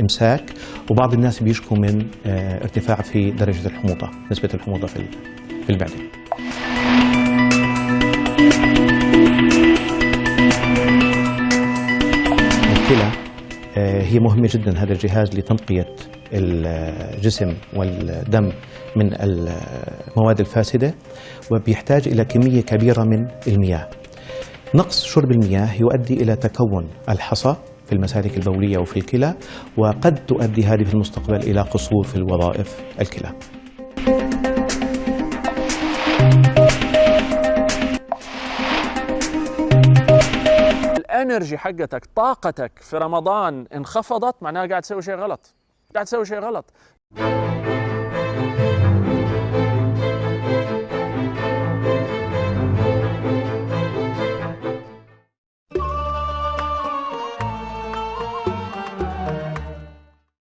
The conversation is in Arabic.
إمساك وبعض الناس بيشكوا من آه، ارتفاع في درجة الحموضة نسبة الحموضة في ال- في المعدة. الكلى آه، هي مهمة جدا هذا الجهاز لتنقية الجسم والدم من المواد الفاسدة وبيحتاج إلى كمية كبيرة من المياه. نقص شرب المياه يؤدي إلى تكون الحصى في المسالك البولية وفي الكلى وقد تؤدي هذه في المستقبل إلى قصور في الوظائف الكلى. الانرجي حقتك طاقتك في رمضان انخفضت معناها قاعد تسوي شيء غلط. قاعد تسوي شيء غلط.